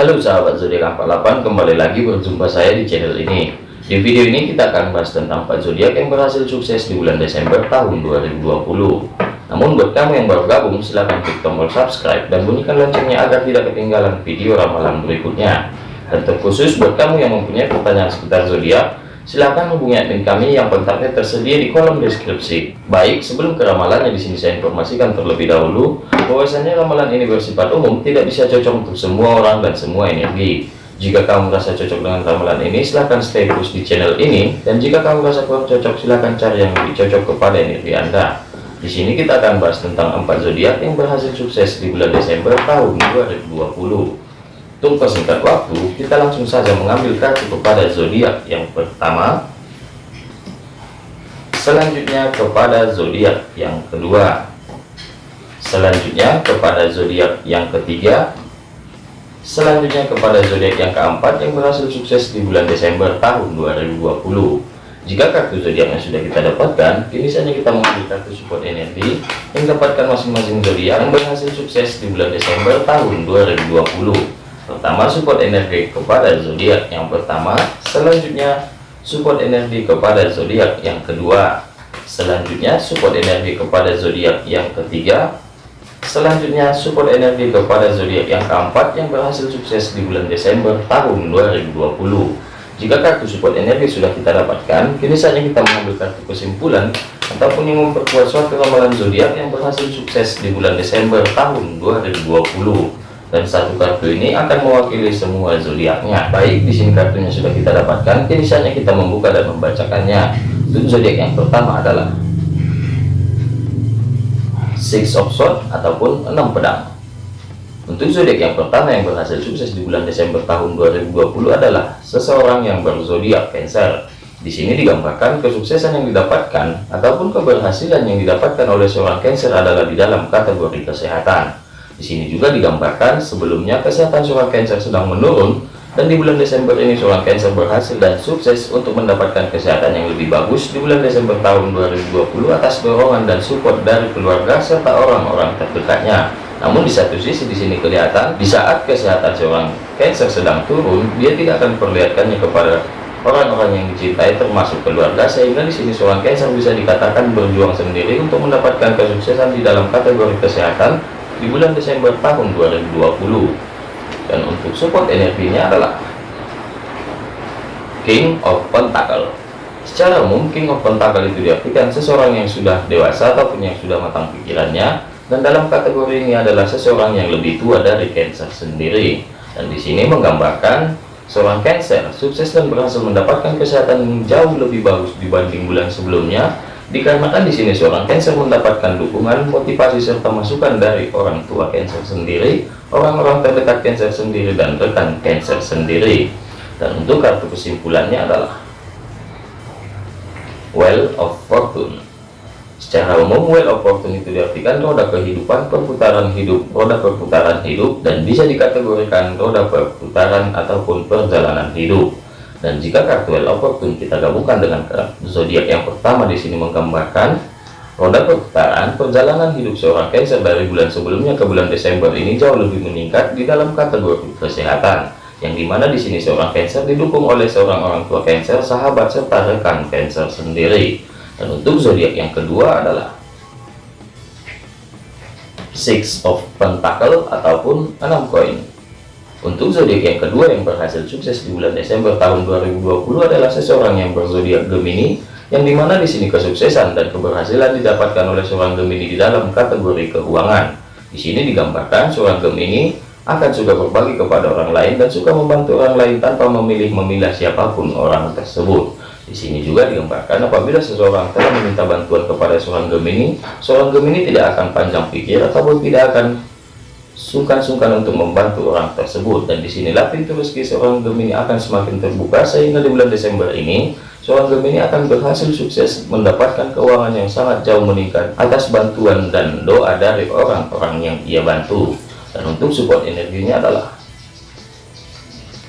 Halo sahabat zodiak 48 kembali lagi berjumpa saya di channel ini. Di video ini kita akan bahas tentang 4 zodiak yang berhasil sukses di bulan Desember tahun 2020 namun buat kamu yang baru gabung silahkan klik tombol subscribe dan bunyikan loncengnya agar tidak ketinggalan video ramalan berikutnya. Dan terkhusus buat kamu yang mempunyai pertanyaan seputar zodiak silahkan hubungi admin kami yang kontaknya tersedia di kolom deskripsi baik sebelum ke ramalannya di sini saya informasikan terlebih dahulu bahwasanya ramalan ini bersifat umum tidak bisa cocok untuk semua orang dan semua energi jika kamu merasa cocok dengan ramalan ini, silahkan stay terus di channel ini. Dan jika kamu merasa kurang cocok, silahkan cari yang lebih cocok kepada energi Anda. Di sini kita akan bahas tentang empat zodiak yang berhasil sukses di bulan Desember tahun 2020. Untuk persingkat waktu, kita langsung saja mengambil kartu kepada zodiak yang pertama. Selanjutnya kepada zodiak yang kedua. Selanjutnya kepada zodiak yang ketiga Selanjutnya kepada zodiak yang keempat yang berhasil sukses di bulan Desember tahun 2020. Jika kartu zodiaknya sudah kita dapatkan, kini saja kita mengambil kartu support energi yang dapatkan masing-masing zodiak yang berhasil sukses di bulan Desember tahun 2020. Pertama support energi kepada zodiak yang pertama, selanjutnya support energi kepada zodiak yang kedua, selanjutnya support energi kepada zodiak yang ketiga, Selanjutnya support energi kepada zodiak yang keempat yang berhasil sukses di bulan Desember tahun 2020. Jika kartu support energi sudah kita dapatkan, kini saatnya kita mengambil kartu kesimpulan ataupun yang memperkuat suatu ramalan zodiak yang berhasil sukses di bulan Desember tahun 2020. Dan satu kartu ini akan mewakili semua zodiaknya. Baik, di sini kartunya sudah kita dapatkan, kini saatnya kita membuka dan membacakannya. Untuk zodiak yang pertama adalah six of sword ataupun enam pedang untuk zodiak yang pertama yang berhasil sukses di bulan Desember tahun 2020 adalah seseorang yang berzodiak Cancer. Di sini digambarkan kesuksesan yang didapatkan ataupun keberhasilan yang didapatkan oleh seorang Cancer adalah di dalam kategori kesehatan. Di sini juga digambarkan sebelumnya kesehatan seorang Cancer sedang menurun dan di bulan Desember ini seorang Cancer berhasil dan sukses untuk mendapatkan kesehatan yang lebih bagus di bulan Desember tahun 2020 atas dorongan dan support dari keluarga serta orang-orang terdekatnya. Namun di satu sisi di sini kelihatan di saat kesehatan seorang Cancer sedang turun, dia tidak akan perlihatkannya kepada orang-orang yang dicintai termasuk keluarga sehingga di sini seorang Cancer bisa dikatakan berjuang sendiri untuk mendapatkan kesuksesan di dalam kategori kesehatan di bulan Desember tahun 2020 dan untuk support energinya adalah King of Pentacle. Secara umum King of Pentacle itu diartikan seseorang yang sudah dewasa ataupun yang sudah matang pikirannya dan dalam kategori ini adalah seseorang yang lebih tua dari Cancer sendiri. Dan di sini menggambarkan seorang Cancer sukses dan berhasil mendapatkan kesehatan yang jauh lebih bagus dibanding bulan sebelumnya dikarenakan di sini seorang Cancer mendapatkan dukungan, motivasi serta masukan dari orang tua Cancer sendiri, orang-orang terdekat Cancer sendiri dan rekan Cancer sendiri. Dan untuk kartu kesimpulannya adalah Well of Fortune. Secara umum, Well of Fortune itu diartikan roda kehidupan, perputaran hidup, roda perputaran hidup, dan bisa dikategorikan roda perputaran ataupun perjalanan hidup. Dan jika kartu of Fortune kita gabungkan dengan zodiak yang pertama di sini menggambarkan roda perputaran perjalanan hidup seorang Cancer dari bulan sebelumnya ke bulan Desember ini jauh lebih meningkat di dalam kategori kesehatan yang di mana di sini seorang Cancer didukung oleh seorang orang tua Cancer, sahabat serta rekan Cancer sendiri. Dan untuk zodiak yang kedua adalah Six of Pentacle ataupun enam koin. Untuk zodiak yang kedua yang berhasil sukses di bulan Desember tahun 2020 adalah seseorang yang berzodiak Gemini, yang di mana di sini kesuksesan dan keberhasilan didapatkan oleh seorang Gemini di dalam kategori keuangan. Di sini digambarkan seorang Gemini akan suka berbagi kepada orang lain dan suka membantu orang lain tanpa memilih memilah siapa pun orang tersebut. Di sini juga digambarkan apabila seseorang telah meminta bantuan kepada seorang Gemini, seorang Gemini tidak akan panjang pikir ataupun tidak akan sungkan-sungkan untuk membantu orang tersebut. Dan di sinilah pintu rezeki seorang Gemini akan semakin terbuka sehingga di bulan Desember ini seorang Gemini akan berhasil sukses mendapatkan keuangan yang sangat jauh meningkat atas bantuan dan doa dari orang-orang yang ia bantu. Dan untuk support energinya adalah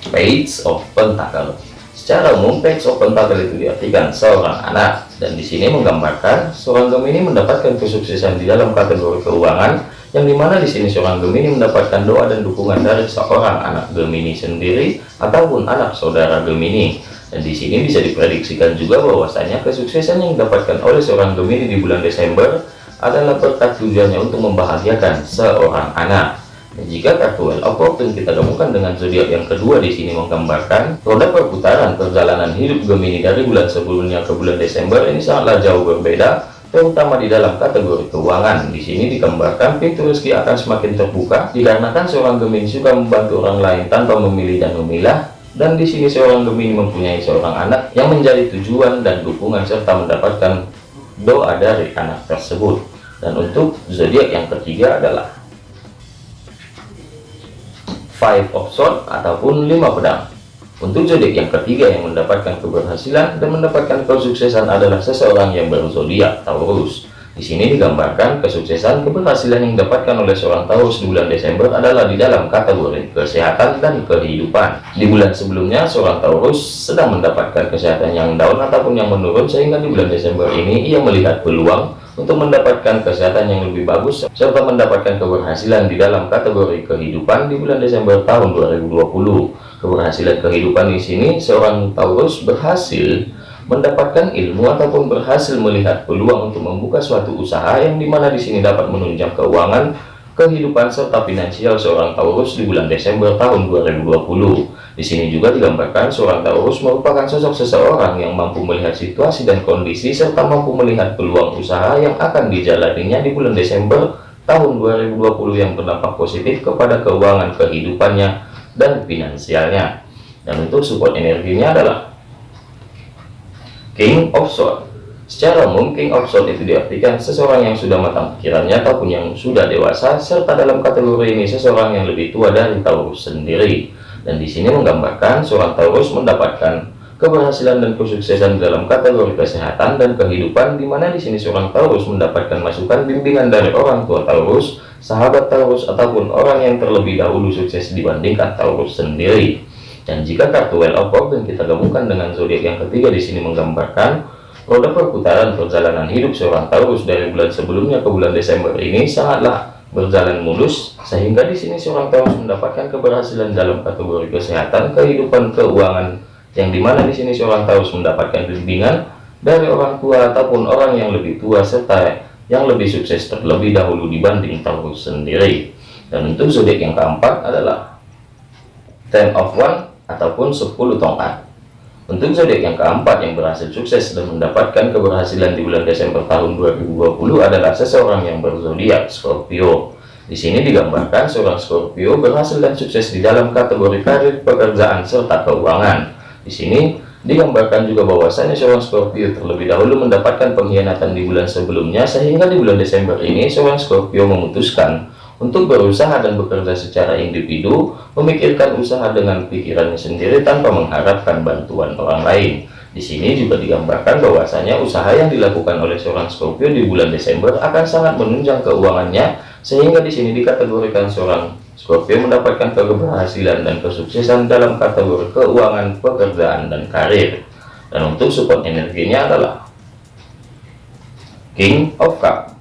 Page of Pentacle. Secara umum Page of Pentacle itu diartikan seorang anak. Dan di sini menggambarkan seorang Gemini mendapatkan kesuksesan di dalam kategori keuangan yang di mana di sini seorang Gemini mendapatkan doa dan dukungan dari seorang anak Gemini sendiri ataupun anak saudara Gemini. Dan di sini bisa diprediksikan juga bahwasanya kesuksesan yang didapatkan oleh seorang Gemini di bulan Desember adalah berkat tujuannya untuk membahagiakan seorang anak. Dan jika kartu Well of Fortune kita gabungkan dengan zodiak yang kedua di sini menggambarkan roda perputaran perjalanan hidup Gemini dari bulan sebelumnya ke bulan Desember ini sangatlah jauh berbeda terutama di dalam kategori keuangan. Di sini digambarkan pintu rezeki akan semakin terbuka dikarenakan seorang Gemini suka membantu orang lain tanpa memilih dan memilah. Dan di sini seorang Gemini mempunyai seorang anak yang menjadi tujuan dan dukungan serta mendapatkan doa dari anak tersebut. Dan untuk zodiak yang ketiga adalah Five of Swords ataupun lima pedang. Untuk zodiak yang ketiga yang mendapatkan keberhasilan dan mendapatkan kesuksesan adalah seseorang yang berzodiak Taurus. Di sini digambarkan kesuksesan keberhasilan yang didapatkan oleh seorang Taurus di bulan Desember adalah di dalam kategori kesehatan dan kehidupan. Di bulan sebelumnya seorang Taurus sedang mendapatkan kesehatan yang down ataupun yang menurun sehingga di bulan Desember ini ia melihat peluang untuk mendapatkan kesehatan yang lebih bagus serta mendapatkan keberhasilan di dalam kategori kehidupan di bulan Desember tahun 2020. Keberhasilan kehidupan di sini seorang Taurus berhasil mendapatkan ilmu ataupun berhasil melihat peluang untuk membuka suatu usaha yang di mana di sini dapat menunjang keuangan kehidupan serta finansial seorang Taurus di bulan Desember tahun 2020. Di sini juga digambarkan seorang Taurus merupakan sosok seseorang yang mampu melihat situasi dan kondisi serta mampu melihat peluang usaha yang akan dijalaninya di bulan Desember tahun 2020 yang berdampak positif kepada keuangan kehidupannya dan finansialnya. Dan untuk support energinya adalah King of Swords Secara umum, King of Swords itu diartikan seseorang yang sudah matang pikirannya ataupun yang sudah dewasa, serta dalam kategori ini seseorang yang lebih tua dari Taurus sendiri. Dan di sini menggambarkan seorang Taurus mendapatkan keberhasilan dan kesuksesan dalam kategori kesehatan dan kehidupan, di mana di sini seorang Taurus mendapatkan masukan bimbingan dari orang tua Taurus, sahabat Taurus, ataupun orang yang terlebih dahulu sukses dibandingkan Taurus sendiri. Dan jika kartu Well of Fortune kita gabungkan dengan zodiak yang ketiga di sini menggambarkan Roda perputaran perjalanan hidup seorang Taurus dari bulan sebelumnya ke bulan Desember ini sangatlah berjalan mulus sehingga di sini seorang Taurus mendapatkan keberhasilan dalam kategori kesehatan, kehidupan, keuangan yang di mana di sini seorang Taurus mendapatkan bimbingan dari orang tua ataupun orang yang lebih tua serta yang lebih sukses terlebih dahulu dibanding Taurus sendiri. Dan untuk zodiak yang keempat adalah Ten of One ataupun 10 tongkat. Untuk zodiak yang keempat yang berhasil sukses dan mendapatkan keberhasilan di bulan Desember tahun 2020 adalah seseorang yang berzodiak Scorpio. Di sini digambarkan seorang Scorpio berhasil dan sukses di dalam kategori karir, pekerjaan, serta keuangan. Di sini digambarkan juga bahwasannya seorang Scorpio terlebih dahulu mendapatkan pengkhianatan di bulan sebelumnya sehingga di bulan Desember ini seorang Scorpio memutuskan untuk berusaha dan bekerja secara individu, memikirkan usaha dengan pikirannya sendiri tanpa mengharapkan bantuan orang lain. Di sini juga digambarkan bahwasanya usaha yang dilakukan oleh seorang Scorpio di bulan Desember akan sangat menunjang keuangannya, sehingga di sini dikategorikan seorang Scorpio mendapatkan keberhasilan dan kesuksesan dalam kategori keuangan, pekerjaan, dan karir. Dan untuk support energinya adalah King of Cup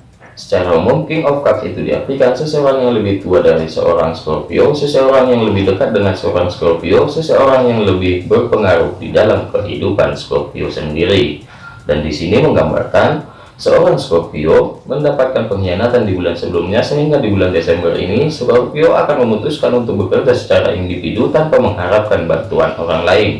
Secara umum, King of Cups itu diartikan seseorang yang lebih tua dari seorang Scorpio, seseorang yang lebih dekat dengan seorang Scorpio, seseorang yang lebih berpengaruh di dalam kehidupan Scorpio sendiri. Dan di sini menggambarkan seorang Scorpio mendapatkan pengkhianatan di bulan sebelumnya sehingga di bulan Desember ini Scorpio akan memutuskan untuk bekerja secara individu tanpa mengharapkan bantuan orang lain.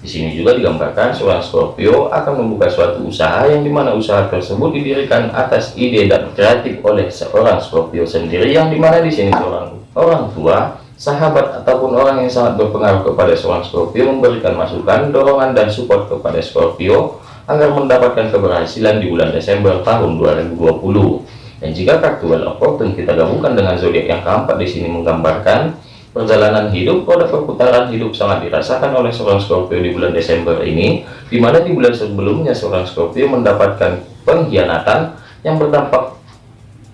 Di sini juga digambarkan seorang Scorpio akan membuka suatu usaha yang di mana usaha tersebut didirikan atas ide dan kreatif oleh seorang Scorpio sendiri yang di mana di sini seorang orang tua, sahabat ataupun orang yang sangat berpengaruh kepada seorang Scorpio memberikan masukan, dorongan dan support kepada Scorpio agar mendapatkan keberhasilan di bulan Desember tahun 2020. Dan jika kartu Well of Fortune kita gabungkan dengan zodiak yang keempat di sini menggambarkan Perjalanan hidup pada perputaran hidup sangat dirasakan oleh seorang Scorpio di bulan Desember ini, di mana di bulan sebelumnya seorang Scorpio mendapatkan pengkhianatan yang berdampak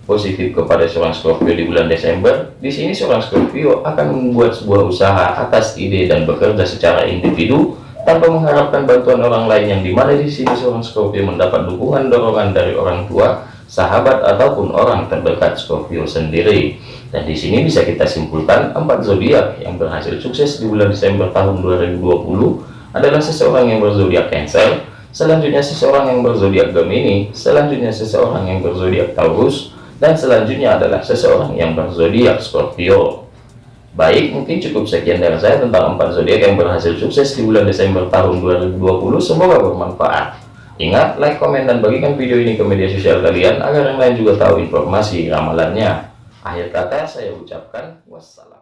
positif kepada seorang Scorpio di bulan Desember. Di sini seorang Scorpio akan membuat sebuah usaha atas ide dan bekerja secara individu tanpa mengharapkan bantuan orang lain yang di mana di sini seorang Scorpio mendapat dukungan dorongan dari orang tua sahabat ataupun orang terdekat Scorpio sendiri. Dan di sini bisa kita simpulkan empat zodiak yang berhasil sukses di bulan Desember tahun 2020 adalah seseorang yang berzodiak Cancer, selanjutnya seseorang yang berzodiak Gemini, selanjutnya seseorang yang berzodiak Taurus, dan selanjutnya adalah seseorang yang berzodiak Scorpio. Baik, mungkin cukup sekian dari saya tentang empat zodiak yang berhasil sukses di bulan Desember tahun 2020. Semoga bermanfaat. Ingat, like, komen, dan bagikan video ini ke media sosial kalian agar yang lain juga tahu informasi ramalannya. Akhir kata saya ucapkan wassalam.